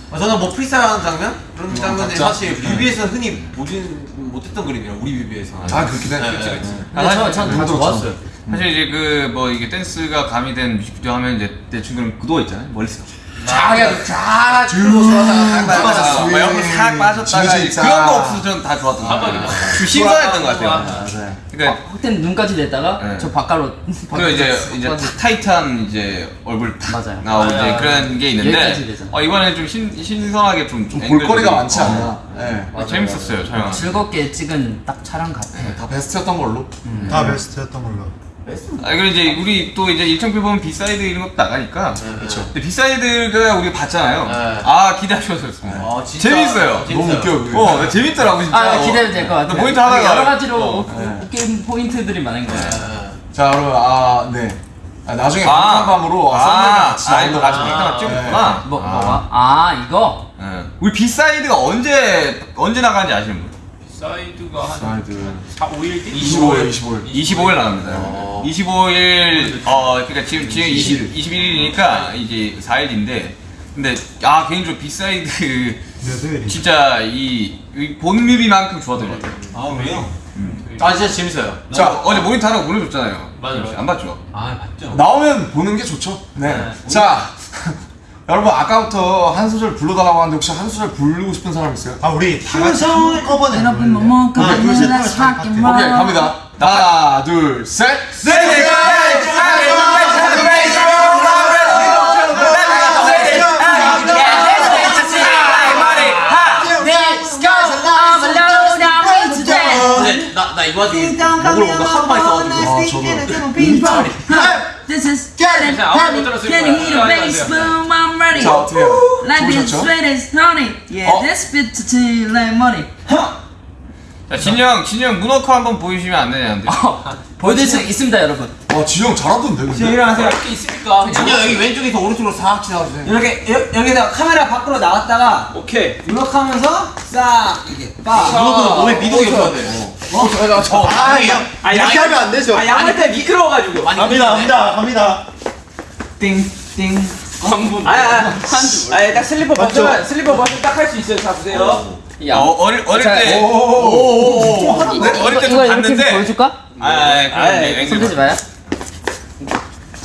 어, 저는 뭐 프리스타일 하는 장면 그런 장면들이 각자? 사실 뮤비에서 흔히 보진 못했던 그림이라 우리 뮤비에서. 아 그렇긴 해. 네, 그치, 네, 그치. 네. 근데 저, 전다 다들 좋았어요. 사실 이제 그 뭐 이게 댄스가 가미된 뮤직비디오 하면 이제 대충 그런 구도 있잖아요. 멀리서 쫙 해가지고 쫙 줄로 딱 빠졌어. 막 옆으로 싹 빠졌다가. 그런 거 없어서 저는 다 좋았던 거 같아요. 좀 신선했던 것 같아요. 그러니까 그때는 눈까지 냈다가 네. 저 바깥으로 그리고 이제 이제 탁 타이트한 이제 얼굴 탁 맞아요. 나오고 이제 맞아요. 그런 게 여기까지 있는데 되잖아. 어, 이번에 좀 신, 신선하게 좀, 좀 볼거리가 많지 어, 않나. 예. 어, 재밌었어요 촬영. 즐겁게 찍은 딱 촬영 같아요. 다 베스트였던 걸로. 다 베스트였던 걸로. 아 그리고 이제 우리 또 이제 일정표 보면 B-side 이런 것도 나가니까 그렇죠. 근데 B-side가 우리가 봤잖아요. 네. 아 기대하셔도 좋습니다. 아, 진짜 재밌어요. 너무 웃겨. 그게. 어 네, 재밌더라고 진짜. 아, 어. 기대도 될 것 같아요. 나 포인트 하다가 여러 가지로 어. 웃- 웃긴 포인트들이 많은 거예요. 자 여러분 아 네. 아, 나중에 아. 방탄밤으로 아, 같이 아 이거 같이. 빅당 찍었구나. 뭐, 뭐가? 아, 이거? 예. 우리 B-side가 언제 언제 나가는지 아시는 분? side가 한 사이드 4, 5일 뒤? 25일 25일 25일 나갑니다. 어. 25일 어 그러니까 지금 지금 20, 21일이니까 이제 4일인데 근데 아 개인적으로 B-side 몇 회일이? 진짜 이, 이 본 뮤비만큼 좋았던 것 같아요. 아 왜요? 아 진짜 재밌어요. 자 어제 모니터 하나 보내줬잖아요. 맞아요, 맞아요. 안 봤죠? 아 봤죠 나오면 보는 게 좋죠. 네. 네. 자 여러분 아까부터 한 소절 불러달라고 하는데 혹시 한 소절 부르고 싶은 사람 있어요? 아 우리 다 같이 한꺼번에 여러분. 뭐 하나 둘셋 놀라, 파트. 사기 오케이 갑니다. 하나 둘 셋. 근데 나, 나이 와중에 목을 뭔가 하루 만에 써가지고. This is 그냥 아무것도 못 들었을 Can you 거야. hear the 아, bass 안 boom? I'm ready. 자 어떻게 해요? Like this sweet as honey. Yeah, 어? this bit to tea like money. 자 진영 진영 문어커 한번 보여주시면 안 되냐는데. 보여드릴 수 있습니다, 여러분. 와 지영 잘하던데 근데. 일어나세요 이렇게 있으니까 진짜 여기 왼쪽에서 오른쪽으로 싹 지나가주세요. 이렇게 여, 여기다 카메라 밖으로 나갔다가 오케이 이렇게 하면서 싹 이렇게 빡 이거는 몸에 미동이 없어야 돼. 어, 저, 저, 아, 양, 아, 이렇게 하면 안 되죠. 아 양말 때 미끄러워가지고 갑니다 갑니다 갑니다. 띵 띵 광분 아야 아야 딱 슬리퍼 벗으면 슬리퍼 벗으면 딱 할 수 있어요. 자 보세요. 야, 어, 어릴 어릴 자, 때. 오오오오. 네, 어릴 때 좀 봤는데. 보여줄까? 아, 아, 그럼 아이, 이제 손 대지 앵글. 마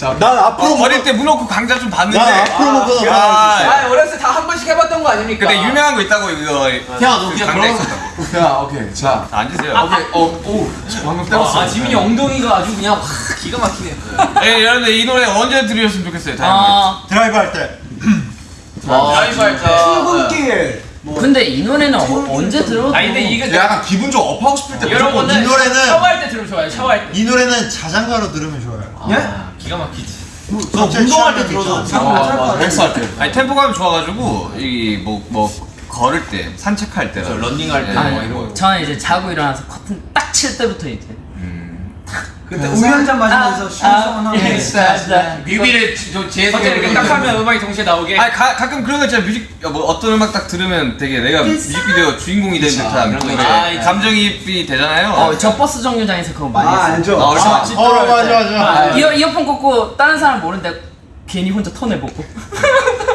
요. 난 앞으로 어, 어릴 때 문워크 강좌 좀 봤는데. 난 앞으로 먹고 아, 아 어렸을 때 다 한 번씩 해봤던 거 아닙니까 근데 유명한 거 있다고 이거. 야, 너 그냥 강좌 있었다고. 자 오케이 자 자, 앉으세요. 오케이 어 오 방금 때렸어. 아 지민이 엉덩이가 아주 그냥 확 기가 막히네 예, 여러분들 이 노래 언제 들으셨으면 좋겠어요. 다양하게. 아, 드라이브 할 때. 드라이브 할 때. 출근길 근데 이 노래는 어, 언제 들어도 아니 근데 이게 약간 기분 좀 업하고 싶을 때 거는 이 노래는- 샤워할 때 들으면 좋아요. 샤워할 때. 이 노래는 자장가로 들으면 좋아요. 아, 기가 막히지. 저 운동할 때 들어도 아, 맞아. 헬스 할 때. 아니 템포감이 좋아가지고 이뭐뭐 걸을 때 산책할 때 런닝할 때 네. 뭐 이런 거. 저는 이제 자고 일어나서 커튼 딱 칠 때부터 이제 그때 우유 한 잔 마시면서 슈성한 하면 예, 맞아. 뮤비를 저 뒤에서 이렇게 딱 하면 음악이 동시에 나오게. 아니 가, 가끔 그런 거 있잖아 뮤직 뭐 어떤 음악 딱 들으면 되게 내가 뮤직비디오 주인공이 된 듯한 그런 거. 아, 있죠. 감정이입이 되잖아요. 어, 저 버스 정류장에서 그거 많이 아 했어요. 알죠? 아, 얼마나 어 맞아 맞아. 이어, 이어폰 꽂고 다른 사람 모르는데 괜히 혼자 턴해보고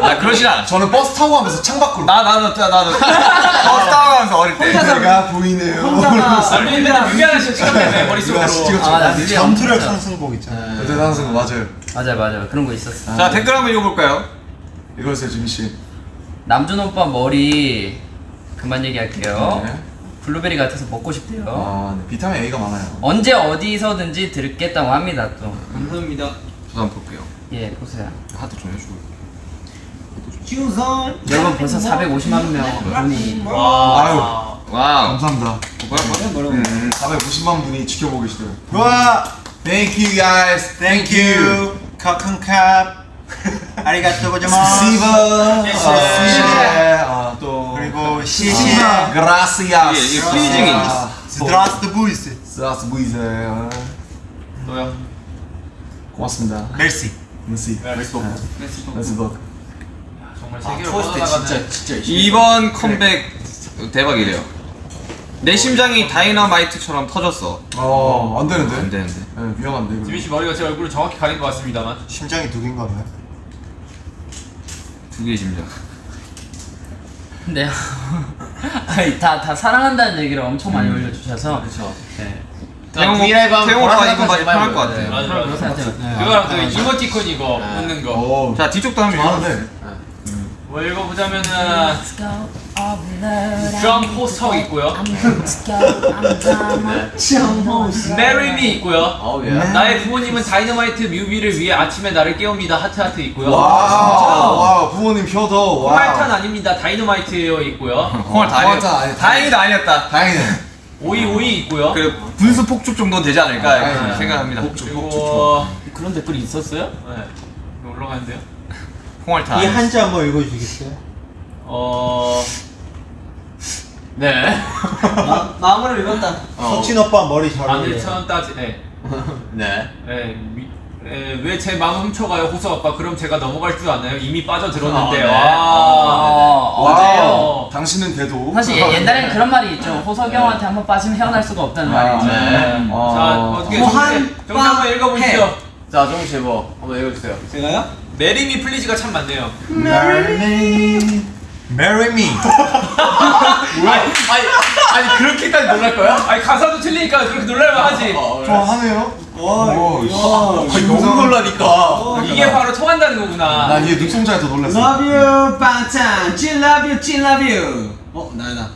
아 그러진 않아. 저는 버스 타고 가면서 창밖으로. 나 나도 나 나도 버스 타고 가면서 어릴 때. 내가 보이네요. 혼자가 아니 뮤비 하나씩 찍었네 머릿속으로. 찍었죠. 엄청 상승곡 있잖아. 그때 상승 맞아요. 맞아 맞아 그런 거 있었어 자 댓글 한번 읽어볼까요? 이거였어요, 준희 씨. 남준 오빠 머리 그만 얘기할게요 네. 블루베리 같아서 먹고 싶대요 아, 네. 비타민 A가 많아요. 언제 어디서든지 듣겠다고 합니다 감사합니다 저도 한번 볼게요. 또예 보세요 하트 좀 해주고. 여러분 벌써 450만 명 분이 아유, 와우. 감사합니다. 뭐라고 음, 450만 분이 지켜보고 계시더라고요. 와, Thank you guys. thank you. 커큰캅. 아리가또 고자마스. 시바. 아, 예, 시제. 아, 또. 그리고 시시. Gracias. 이게- 이게 프리징이 아, 드라스트 부이스. 스라스 부이제. 아, 또요. 고맙습니다. 멜시. merci. 메시복. merci beaucoup. 정말 세계로 뻗어나가는. 진짜 이번 컴백 대박이래요. 내 심장이 다이너마이트처럼 터졌어. 어, 안 되는데. 안 되는데. 네, 위험한데. 이거. 지민 씨 머리가 제 얼굴을 정확히 가린 것 같습니다만. 심장이 두 개인가 봐요. 두 개의 심장. 근데 아니 다, 다 사랑한다는 얘기를 엄청 많이 올려주셔서 그렇죠. 네. 태용 브이라이브 하면 태용 오빠 이거 많이 편할 것 보여요. 같아. 맞아 그런 맞아. 생각해요. 그거랑 그 이모티콘 이거 웃는 거. 어, 자 뒤쪽도 한번. 많은데. 뭐 읽어보자면은 드럼 포스터 있고요. Marry Me 있고요. 어우 예. 나의 부모님은 다이너마이트 뮤비를 위해 아침에 나를 깨웁니다. 하트 하트 있고요. 와, 와, 부모님 효도. 와. 콩알탄 아닙니다. 다이너마이트요 있고요. 콩알 다 콩알탄 다행히도 아니었다. 다행이네. 오이 오이 있고요. 그 분수 폭죽 정도는 되지 않을까 아, 아, 생각합니다. 그리고 그런 댓글이 있었어요? 네. 올라가는데요. 다. 이 한자 한번 읽어주시겠어요? 어. 네. 마, 마음으로 읽었다 석진 오빠 머리 잘 어울려요. 안일천 따지. 네. 네. 네. 왜제 마음 훔쳐가요, 호수 아빠? 그럼 제가 넘어갈 줄 아나요? 이미 빠져들었는데. 아, 네. 와. 어, 어제요. 당신은 돼도. 사실 예- 옛날에는 그런 말이 있죠 호석이 형한테 한번 빠지면 헤어날 수가 없다는 말이죠 네. 네. 자, 아. 어떻게 정리 정리 한번 읽어보시죠. 자 정우 씨뭐 한번 읽어주세요. 제가요? Marry me please가 참 많네요. Marry me. Marry me. 아니 아니 아니 그렇게까지 놀랄 거야? 아니 가사도 틀리니까 그렇게 놀랄만 하지. 좋아하네요. 와, 오, 와. 씨. 너무 놀라니까. 이게 바로 통한다는 거구나. 난 이게 눈송자에 더 놀랐어. Love you, 빵찬. 찐 love you, 찐 love you. 어, 나야 나.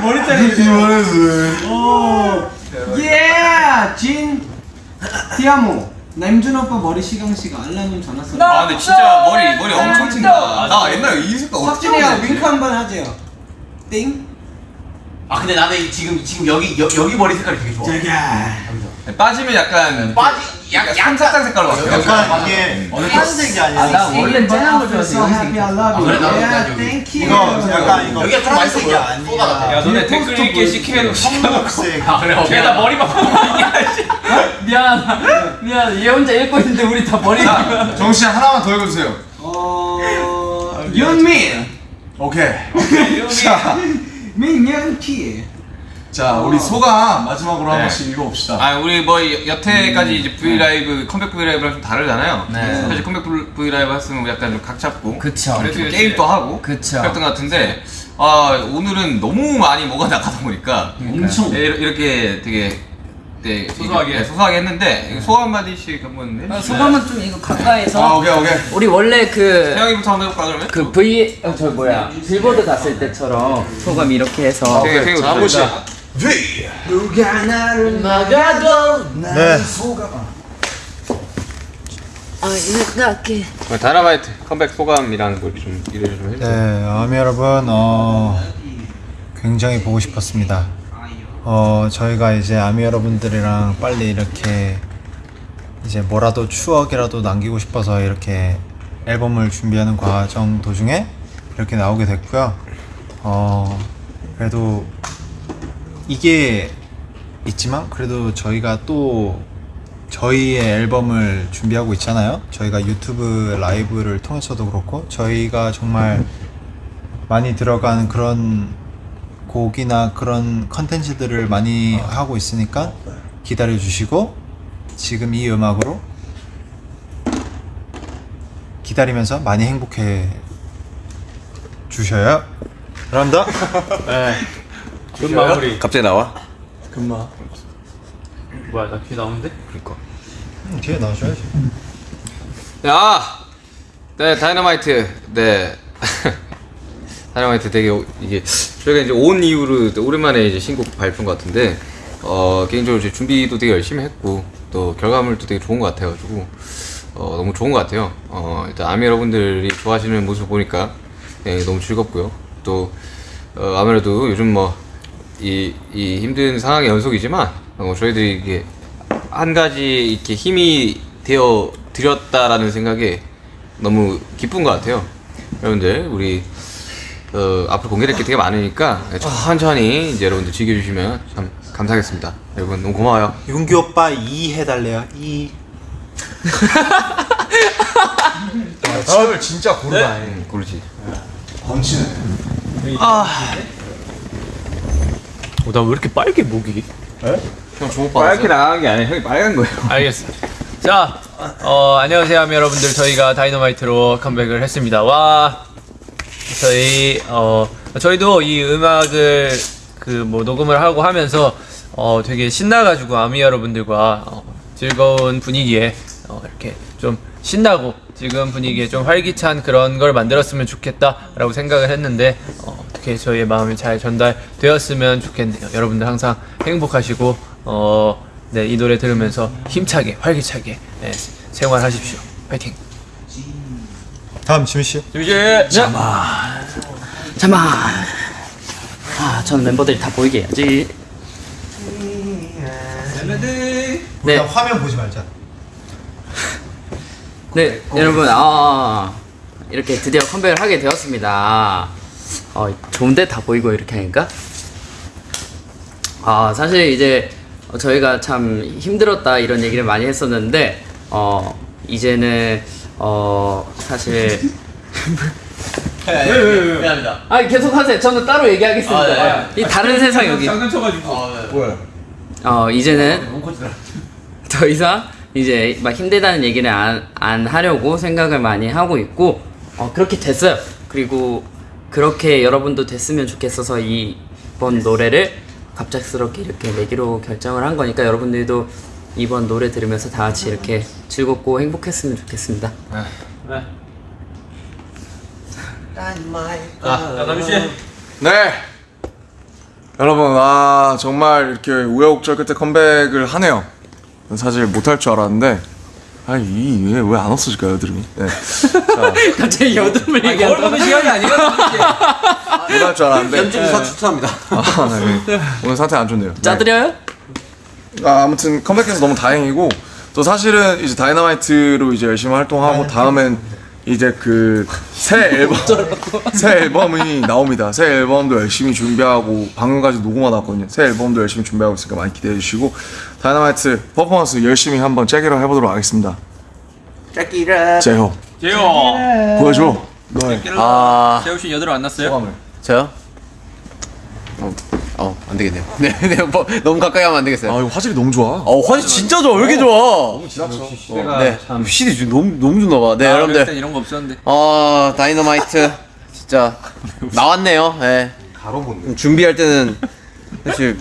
머리 자르지. 오. 예, 진. 티아모. 남준 오빠 머리 시강 씨가 알람은 전화 써. 아 근데 진짜 머리 머리 엄청 튄다. 나 옛날에 이 색깔 어떻게 석진이야. 윙크 한 번 하세요. 띵. 아 근데 나는 이- 지금 지금 여기 여, 여기 머리 색깔이 되게 좋아. 빠지면 약간 빠지 약간 얀삭한 색깔로 바뀌어. 약간 이게 파란색이 아 아니라 나 원래 쨍한 거 좋아해서 happy I love you. Yeah, thank you. 이거 약간 이거 여기가 같아. 아니라 야 너네 댓글 읽기 시켜놓고 청록색. 아 그래. 걔다 머리 바꾸고 얘기하지. 미안 미안 얘 혼자 읽고 있는데 우리 다 머리 씨 하나만 더 읽어주세요. 어, 윤민. 오케이. 자, 민영 키. 자, 우리 소감 마지막으로 한 네. 번씩 읽어봅시다. 아 우리 뭐 여태까지 이제 V 라이브 컴백 V 라이브랑 좀 다르잖아요. 네. 사실 컴백 V 라이브 했으면 약간 좀 각 잡고 그쵸 그래서 게임도 하고 그쵸. 그랬던 것 같은데 아 오늘은 너무 많이 뭐가 나가다 보니까 엄청. 네, 이렇게 되게 네, 소소하게. 네, 소소하게 했는데 소감 한마디씩 한번 아, 해주세요. 소감은 좀 이거 가까이서 아, 오케이, 오케이. 우리 원래 그 태영이부터 한번 해볼까 그러면? 그 V 어, 저 뭐야 빌보드 갔을 때처럼 소감 이렇게 해서 되게 되게 번 씩. 좋다. 누가 나를 막아도 네. 생각해. 다이너마이트 컴백 소감이랑 뭐좀 이래 좀 해주세요. 네, 아미 여러분, 어, 굉장히 보고 싶었습니다. 어, 저희가 이제 아미 여러분들이랑 빨리 이렇게 이제 뭐라도 추억이라도 남기고 싶어서 이렇게 앨범을 준비하는 과정 도중에 이렇게 나오게 됐고요. 어, 그래도 이게 있지만 그래도 저희가 또 저희의 앨범을 준비하고 있잖아요. 저희가 유튜브 라이브를 통해서도 그렇고 저희가 정말 많이 들어간 그런 곡이나 그런 컨텐츠들을 많이 하고 있으니까 기다려 주시고 지금 이 음악으로 기다리면서 많이 행복해 주셔요. 감사합니다. 금 마무리. 갑자기 나와? 금마. 뭐야 나귀 나오는데? 음, 뒤에 나와줘야지. 네, 아, 네 다이너마이트, 네 다이너마이트 되게 오- 이게 저희가 이제 온 이후로 또 오랜만에 이제 신곡 발표인 것 같은데 어 개인적으로 제 준비도 되게 열심히 했고 또 결과물도 되게 좋은 것 같아가지고 어 너무 좋은 것 같아요. 어 일단 아미 여러분들이 좋아하시는 모습 보니까 네, 너무 즐겁고요. 또 어, 아무래도 요즘 뭐 이 이 힘든 상황의 연속이지만 어, 저희들이 이게 한 가지 이렇게 힘이 되어 드렸다라는 생각에 너무 기쁜 것 같아요. 여러분들 우리 어, 앞으로 공개될 게 되게 많으니까 천천히 이제 여러분들 즐겨주시면 참 감사하겠습니다. 여러분 너무 고마워요. 윤기 오빠 2 해달래요. 2. 아, 진짜 고르다. 음, 고르지. 번치네. 어, 나왜 이렇게 빨개 목이? 형 주목 받았어요? 나간 게 아니라 형이 빨간 거예요. 알겠어. 자, 어, 안녕하세요, 아미 여러분들. 저희가 다이너마이트로 컴백을 했습니다. 와, 저희 어, 저희도 이 음악을 그 뭐 녹음을 하고 하면서 어, 되게 신나가지고 아미 여러분들과 어, 즐거운 분위기에 어, 이렇게 좀 신나고 지금 분위기에 좀 활기찬 그런 걸 만들었으면 좋겠다라고 생각을 했는데 어, 어떻게 저희의 마음이 잘 전달되었으면 좋겠네요. 여러분들 항상 행복하시고 어, 네, 이 노래 들으면서 힘차게 활기차게 네, 생활하십시오. 파이팅. 다음 지민 씨. 잠깐만. 아, 전 멤버들이 다 보이게 해야지. 네, 일단 화면 보지 말자. 네, 여러분, 아, 이렇게 드디어 컴백을 하게 되었습니다. 어, 좋은데 다 보이고 이렇게 하니까? 아, 사실 이제 저희가 참 힘들었다 이런 얘기를 많이 했었는데, 어, 이제는, 어, 사실. 미안합니다. 아, 계속 하세요. 저는 따로 얘기하겠습니다. 이 다른 세상 여기. 장난 쳐가지고. 뭐야? 어, 이제는 더 이상 이제 막 힘들다는 얘기를 안, 안 하려고 생각을 많이 하고 있고 어, 그렇게 됐어요. 그리고 그렇게 여러분도 됐으면 좋겠어서 이번 노래를 갑작스럽게 이렇게 내기로 결정을 한 거니까 여러분들도 이번 노래 들으면서 다 같이 이렇게 즐겁고 행복했으면 좋겠습니다. 아, 남주 씨. 네. 여러분, 아 정말 이렇게 우여곡절 끝에 컴백을 하네요. 사실 못할 줄 알았는데, 아 이왜왜 안 없어질까요, 여드름이? 네. 자, 갑자기 여드름을 거울 얘기한다. 보는 시간이 아니거든요. 못할 줄 알았는데. 연준사 추천합니다. 아, 네. 오늘 상태 안 좋네요. 네. 짜드려요? 아, 아무튼 컴백해서 너무 다행이고 또 사실은 이제 다이너마이트로 이제 열심히 활동하고 다음엔 이제 그 새 앨범 새 앨범이 나옵니다. 새 앨범도 열심히 준비하고 방금까지 녹음하다 왔거든요. 새 앨범도 열심히 준비하고 있으니까 많이 기대해 주시고 다이너마이트 퍼포먼스 열심히 한번 째기로 해보도록 하겠습니다. 짝기라. 제호 제호. 보여줘. 너의 아 재호 씨 여드름 안 났어요? 소감을. 저요? 어, 어, 안 되겠네요. 네, 네, 뭐, 너무 가까이 하면 안 되겠어요. 아 이거 화질이 너무 좋아. 어, 화질 진짜 좋아. 왜 이렇게 좋아? 시대가 네, 참. 좀 너무 너무 좋나 봐. 네, 아, 여러분들. 땐 이런 거 없었는데. 어, 다이너마이트 진짜 나왔네요. 예. 네. 준비할 때는 사실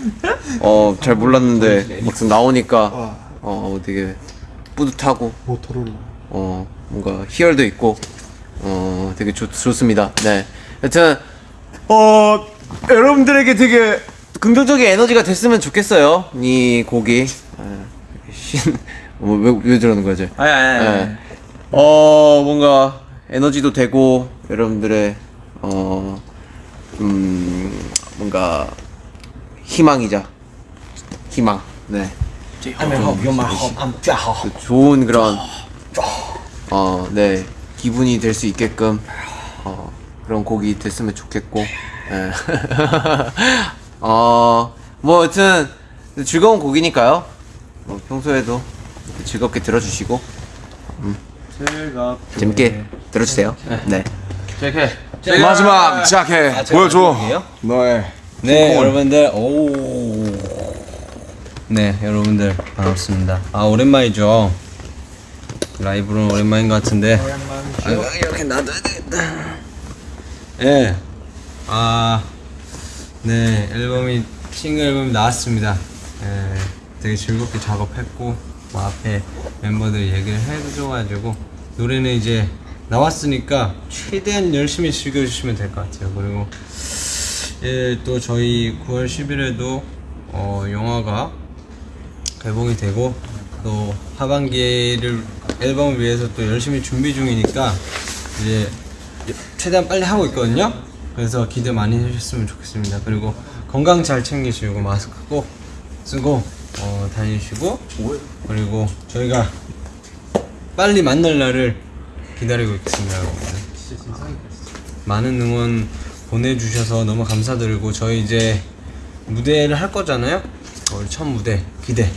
어, 잘 몰랐는데 막상 나오니까 어, 되게 뿌듯하고 어, 뭔가 희열도 있고 어, 되게 좋, 좋습니다. 네. 여튼 어, 여러분들에게 되게 긍정적인 에너지가 됐으면 좋겠어요. 이 곡이 예, 신, 뭐, 왜, 왜 저러는 거지? 아니 아니 예. 어 뭔가 에너지도 되고 여러분들의 어 음, 뭔가 희망이자 희망. 네. 좋은 그런 어 네 기분이 될 수 있게끔 어 그런 곡이 됐으면 좋겠고 예. 어뭐 여튼 즐거운 곡이니까요. 뭐 평소에도 즐겁게 들어주시고 음. 재밌게 들어주세요. 네. 마지막 시작해. 보여줘. 너의 네 여러분들 오. 네 여러분들 반갑습니다. 아 오랜만이죠. 라이브는 오랜만인 것 같은데. 아, 이렇게 놔둬야 되겠다. 예. 아. 네 앨범이 싱글 앨범이 나왔습니다. 예. 되게 즐겁게 작업했고 뭐 앞에 멤버들 얘기를 해줘가지고 노래는 이제 나왔으니까 최대한 열심히 즐겨주시면 될 것 같아요. 그리고 예, 또 저희 9월 10일에도 어, 영화가 개봉이 되고 또 하반기를 앨범을 위해서 또 열심히 준비 중이니까 이제 최대한 빨리 하고 있거든요. 그래서 기대 많이 해주셨으면 좋겠습니다. 그리고 건강 잘 챙기시고 마스크 꼭 쓰고 어, 다니시고 그리고 저희가 빨리 만날 날을 기다리고 있겠습니다, 여러분들. 많은 응원 보내주셔서 너무 감사드리고 저희 이제 무대를 할 거잖아요. 어, 우리 첫 무대 기대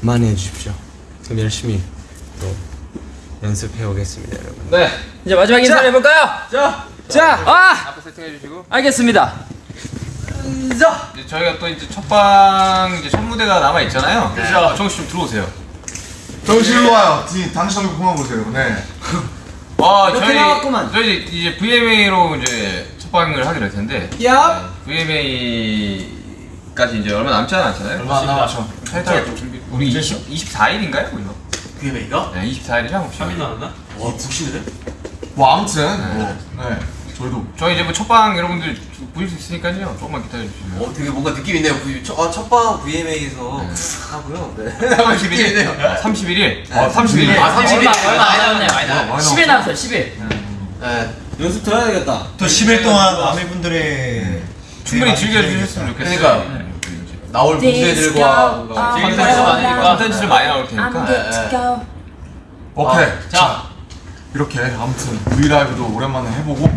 많이 해주십시오. 그럼 열심히 또 연습해 오겠습니다, 여러분. 네. 이제 마지막 인사를 해볼까요? 자, 자, 아, 앞에 세팅해 주시고. 알겠습니다. 이제 저희가 또 이제 첫방 이제 첫 무대가 남아 있잖아요. 자, 정씨 좀 들어오세요. 정신으로 와요 디- 당신 얼굴 그만 보세요 네 아, 이렇게 저희 나왔구만. 저희 이제 VMA로 이제 첫 방을 하기로 했는데 야, VMA까지 이제 얼마 남지 않았잖아요. 얼마 안 남았죠. 살짝 좀 준비. 우리 20, 24일인가요, 우리가? VMA가? 네, 24일이죠, 혹시? 나왔나? 와 북신이래? 뭐 아무튼 뭐, 네 저희도 저희 이제 뭐 첫방 여러분들 보실 수 있으니까요. 조금만 기다려 주시면. 어 되게 뭔가 느낌 있네요 첫, 아, 첫방 VMA에서 하고요 네 31일. 31일. 어, 31일. 아, 31일. 얼마 얼마 안 남았네. 많이 많이 남았네. 10일 남았어요. 10일. 네. 연습 들어야 되겠다. 또 10일 동안 아미분들의 충분히 즐겨주셨으면 좋겠어요. 그러니까요. 네, 이제 나올 무대들과 뭔가 콘텐츠 많으니까. 콘텐츠를 많이 나올 테니까. 네, 네. 오케이 자, 이렇게 아무튼 브이라이브도 오랜만에 해보고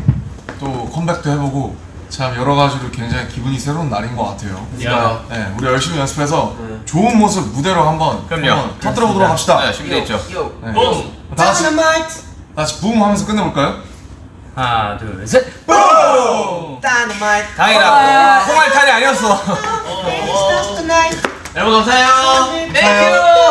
또 컴백도 해보고 참 여러 가지로 굉장히 기분이 새로운 날인 것 같아요. 야. 네, 우리 열심히 연습해서 좋은 모습 무대로 한번 그럼요. 한번 터뜨려 보도록 합시다. 네, 준비됐죠. 네. 붐. 다 같이 다 같이 붐 하면서 끝내볼까요? 하나, 둘, 셋. 다행이다. 콩알탄이 아니었어. 여러분 감사해요. 땡큐.